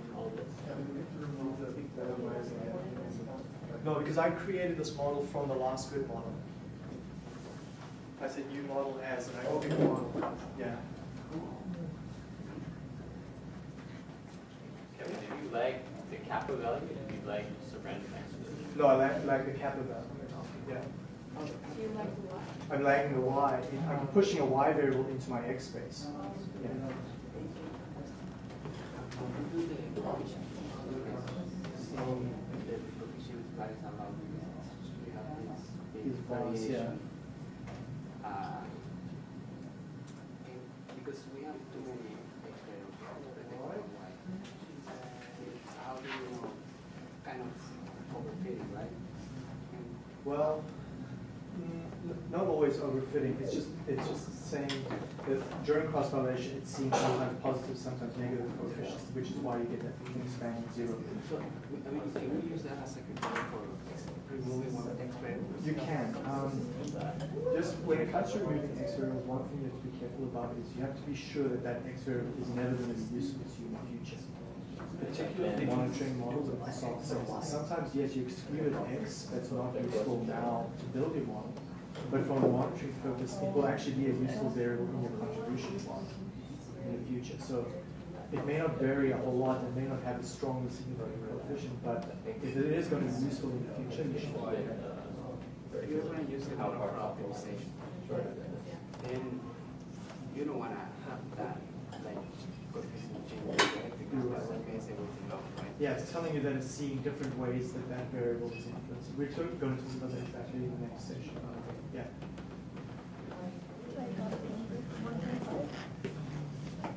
No, because I created this model from the last good model. I said new model as, and I opened the model, yeah. Kevin, did you like the kappa value, or did you like just a random exponent? No, I like, like the kappa value, yeah. Do you like the what? I'm lagging the y, I'm pushing a y variable into my x space. Yeah. These bars, yeah. Uh, Because we have too many experiments. How do you know, kind of overfitting, right? Well, mm, not always overfitting, it's just, it's just saying that during cross validation, it's seen sometimes positive, sometimes negative coefficients, which is why you get that thing spanning zero. So, I mean, can we use that as a criteria for removing one experiment? You can. Um, just when it comes to removing X variables, one thing you have to be careful about is you have to be sure that that X variable is never going to be useful to you in the future. Particularly monitoring models of soft cells. Sometimes, yes, you excluded X, that's not useful now to build your model. But from a monitoring purpose, it will actually be a useful variable in your contribution plot in the future. So it may not vary a whole lot, it may not have a strongly significant coefficient, but if it is going to be useful in the future, you should do it. If you're gonna use the model for optimization, then you don't wanna have that, like, coefficient change, yeah, it's telling you that it's seeing different ways that that variable is influenced. We're going to talk about that actually in the next session. Yeah.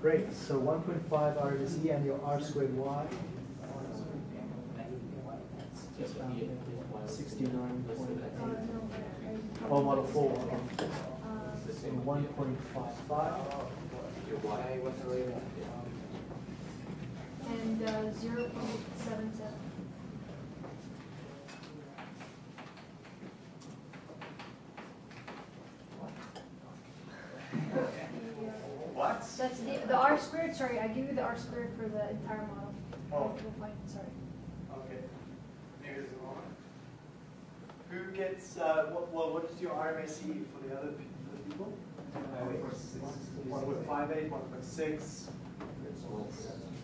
Great. So 1.5 R is E and your R squared Y. Um, 69. Oh, model 4. So 1.55. the, R squared, sorry, I give you the R squared for the entire model. Oh. We'll find, sorry. Okay. Here's the one. Who gets, uh, what, well, what is your RMAC for the other for the people? One point five eight, one point six,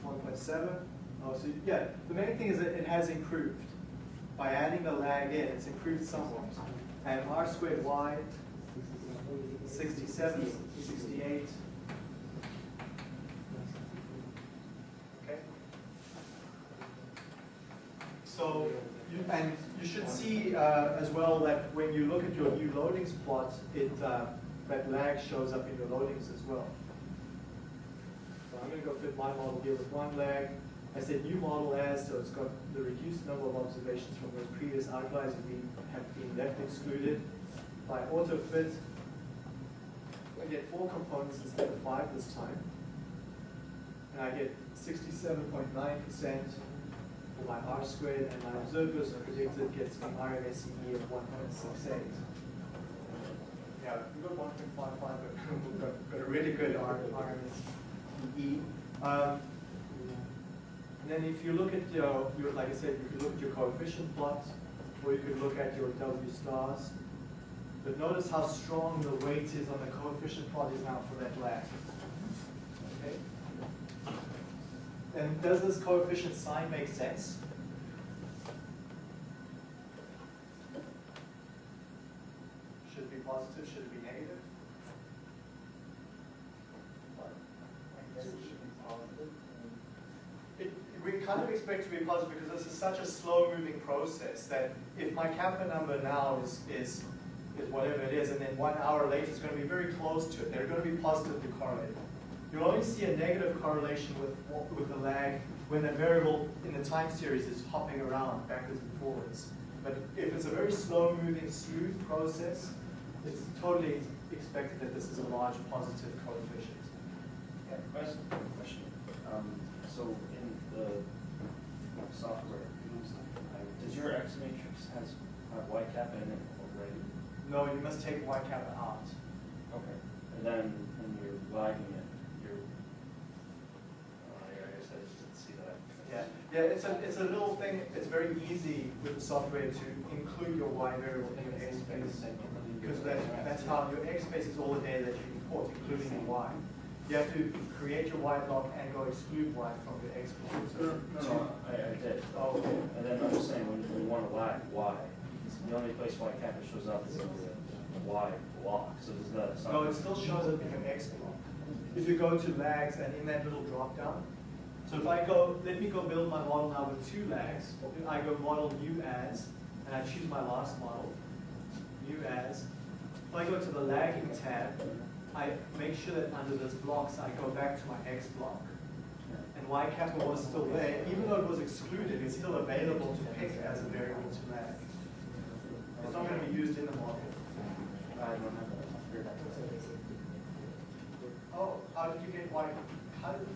one point seven. Oh, so, yeah, the main thing is that it has improved. by adding the lag in, it's improved somewhat. And r squared y, 67, 68. Okay? So, you, and you should uh, as well that when you look at your new loadings plot, it, uh, that lag shows up in your loadings as well. So I'm going to go fit my model here with one lag. I said new model as, so it's got the reduced number of observations from those previous outliers have been, have been left excluded. By auto fit, I get four components instead of five this time. And I get 67.9% for my R squared, and my observers predicted gets me RMSE of 1.68. Yeah, we got 1.55, but we've got, a really good RMSE. Um, and then if you look at your, your, like I said, you could look at your coefficient plots, or you could look at your W stars. But notice how strong the weight is on the coefficient plot is now for that lag. Okay? And does this coefficient sign make sense? Should it be positive, should it be negative? I guess it should be positive. It, we kind of expect to be positive because this is such a slow moving process that if my kappa number now is, is, is whatever it is, and then one hour later it's going to be very close to it, they're going to be positively correlated. You'll only see a negative correlation with, with the lag when the variable in the time series is hopping around backwards and forwards. But if it's a very slow moving, smooth process, it's totally expected that this is a large positive coefficient. Yeah, question, question. Um, so in the software, does your X matrix has have y kappa in it already? No, you must take y kappa out. Okay. And then when you're lagging it, you're, uh, yeah, I guess I just didn't see that. Yeah, it's a, it's a little thing, it's very easy with the software to include your y variable in your x space. Because that, that's how your x space is all the data that you import, including the y. You have to create your y block and go exclude y from your x block. No, no, no, I, I did. Oh, okay. And then I'm just saying, when you want to lag y, the only place y kappa shows up is in the y block, so does that? No, it still shows up in your X block. If you go to lags and in that little drop down, so if I go, let me go build my model now with two lags. I go model new as, and I choose my last model, new as. If I go to the lagging tab, I make sure that under this blocks, I go back to my X block. And Y kappa was still there, even though it was excluded, it's still available to pick as a variable to lag. It's not going to be used in the model. I don't have that. Oh, how did you get Y? How did,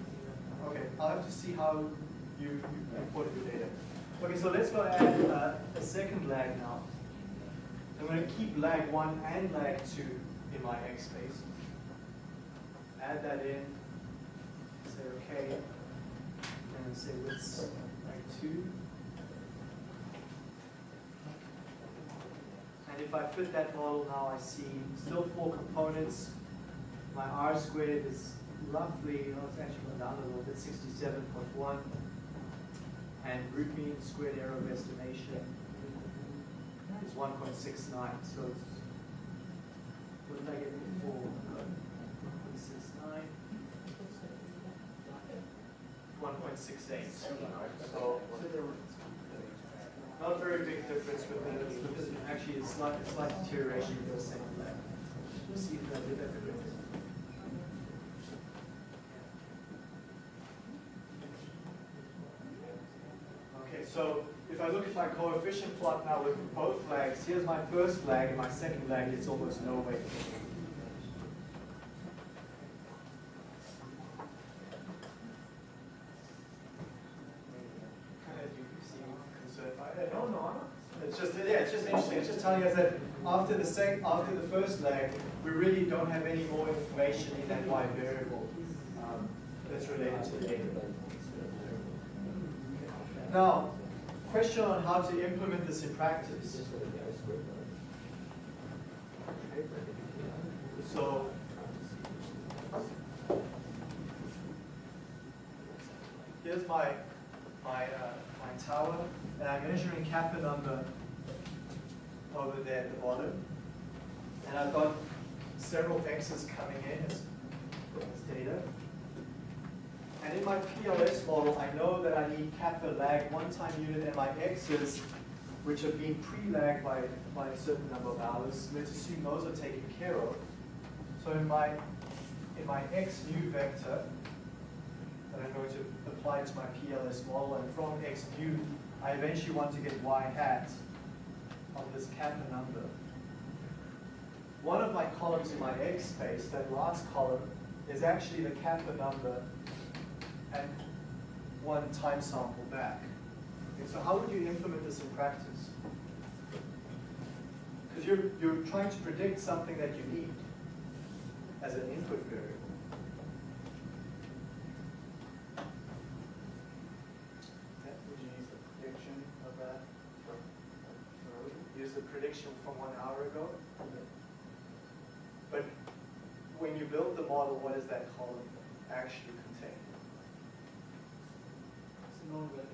okay, I'll have to see how you, imported your data. Okay, so let's go add uh, a second lag now. I'm going to keep lag one and lag two in my X space. Add that in. Say okay, and say let's lag two. And if I fit that model now, I see still four components. My R squared is roughly, oh, it's actually gone down a little bit, sixty-seven point one. And root mean squared error of estimation is one point six nine, so it's, what did I get before? One point six nine, one point six eight. So, not a very big difference the, actually a slight, slight deterioration in the same lag. Let's see if I did that so if I look at my coefficient plot now with both lags, here's my first lag and my second lag gets almost no weight. Kind of, you seem concerned it. No, no, It's just, yeah, it's just interesting. It's just telling us that after the sec, after the first lag, we really don't have any more information in that y variable um, that's related to the data. Now, question on how to implement this in practice. So, here's my my uh, my tower, and I'm measuring kappa number over there at the bottom. And I've got several x's coming in as, as data. And in my PLS model, I know that I need kappa lag one time unit and my x's, which have been pre-lagged by, by a certain number of hours. Let's assume those are taken care of. So in my, in my x nu vector, that I'm going to apply to my PLS model, and from x nu, I eventually want to get y hat of this kappa number. One of my columns in my x space, that last column, is actually the kappa number and one time sample back. Okay, so how would you implement this in practice? Because you're, you're trying to predict something that you need as an input variable. Would you use the prediction of that? Use the prediction from one hour ago? But when you build the model, what is that column actually contain?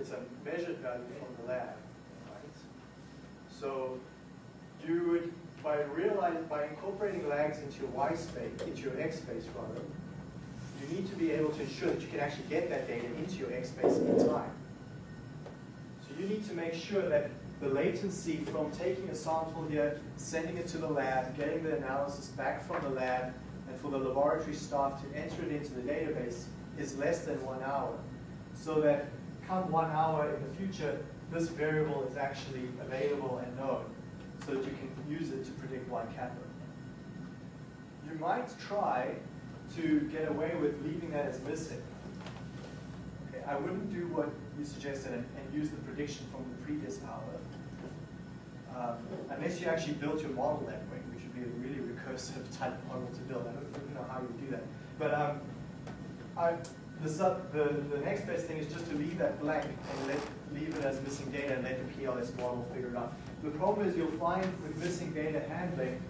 It's a measured value from the lab, right? So you would, by realize, by incorporating lags into your y space, into your x space rather, you need to be able to ensure that you can actually get that data into your x space in time. So you need to make sure that the latency from taking a sample here, sending it to the lab, getting the analysis back from the lab, and for the laboratory staff to enter it into the database is less than one hour. So that come one hour in the future, this variable is actually available and known, so that you can use it to predict y kappa. You might try to get away with leaving that as missing. Okay, I wouldn't do what you suggested and, and use the prediction from the previous hour. Um, unless you actually built your model that way, which would be a really recursive type model to build. I don't, I don't know how you'd do that. But um, I, the, sub, the, the next best thing is just to leave that blank and let, leave it as missing data and let the PLS model figure it out. The problem is you'll find with missing data handling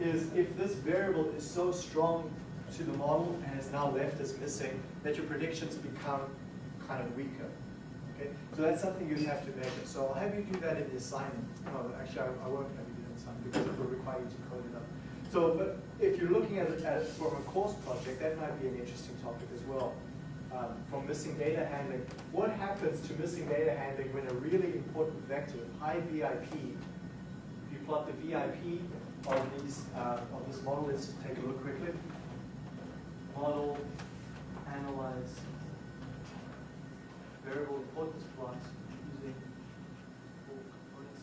is if this variable is so strong to the model and is now left as missing, that your predictions become kind of weaker. Okay? So that's something you have to measure. So I'll have you do that in the assignment. No, actually, I, I won't have you do that in the assignment because it will require you to code it up. So, but if you're looking at it as from a course project, that might be an interesting topic as well. Um, from missing data handling, what happens to missing data handling when a really important vector, high VIP, if you plot the VIP of these uh, of this model, let's take a look quickly. Model, analyze, variable importance plot using four components.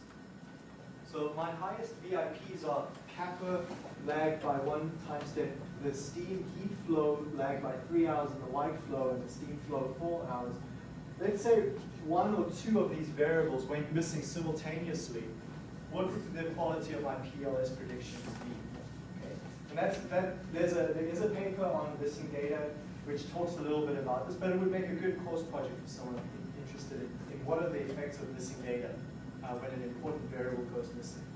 So my highest VIPs are kappa lagged by one time step, the steam heat flow lagged by three hours, and the white flow and the steam flow four hours. Let's say one or two of these variables went missing simultaneously. What would the quality of my PLS predictions be? Okay. And that's that. There's a there is a paper on missing data which talks a little bit about this, but it would make a good course project for someone interested in, in what are the effects of missing data uh, when an important variable goes missing.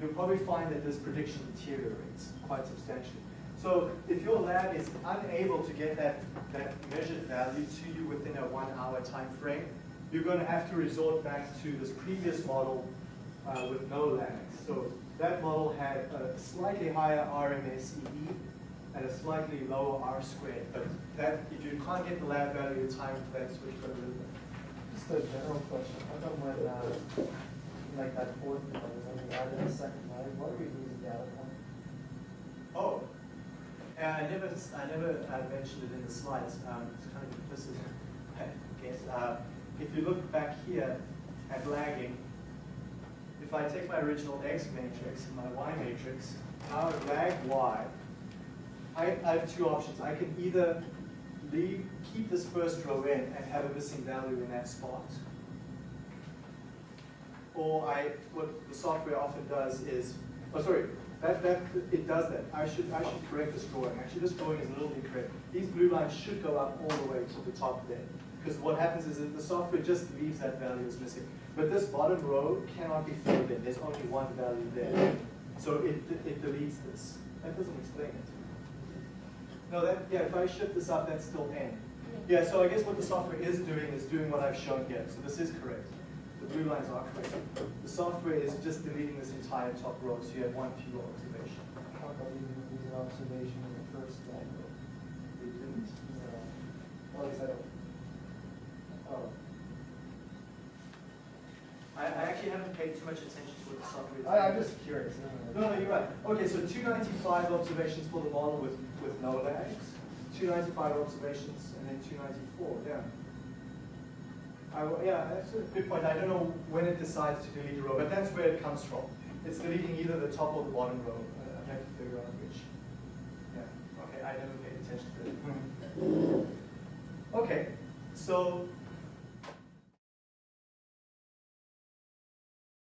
You'll probably find that this prediction deteriorates quite substantially. So if your lab is unable to get that, that measured value to you within a one hour time frame, you're going to have to resort back to this previous model uh, with no lags. So that model had a slightly higher RMSEE and a slightly lower R squared. But that, if you can't get the lab value in time, that's what you've got to with. Just a general question, how come when, uh, like that fourth one, when we added a second line, what are we losing data from? Oh, I never, I never uh, mentioned it in the slides. Um, it's kind of implicit, I guess. Uh, if you look back here at lagging, if I take my original X matrix and my Y matrix, now I lag Y, I, I have two options. I can either leave, keep this first row in and have a missing value in that spot, or I, what the software often does is, oh sorry, that, that, it does that. I should, I should correct this drawing. Actually, this drawing is a little incorrect. These blue lines should go up all the way to the top there. Because what happens is that the software just leaves that value as missing. But this bottom row cannot be filled in. There's only one value there. So it, it deletes this. That doesn't explain it. No, that, yeah, if I shift this up, that's still n. Yeah, so I guess what the software is doing is doing what I've shown here. So this is correct. The blue lines are correct. The software is just deleting this entire top row, so you have one fewer observation. How about we didn't use an observation in the first line? We didn't. No. Well, at least I. Oh. I, I actually haven't paid too much attention to what the software is. I, I'm just curious. No, no, you're right. Okay, so two ninety-five observations for the model with, with no lags, two ninety-five observations, and then two ninety-four, yeah. I, yeah, that's a good point. I don't know when it decides to delete a row, but that's where it comes from. It's deleting either the top or the bottom row. Uh, I have to figure out which. Yeah, okay, I never paid attention to that. Okay, so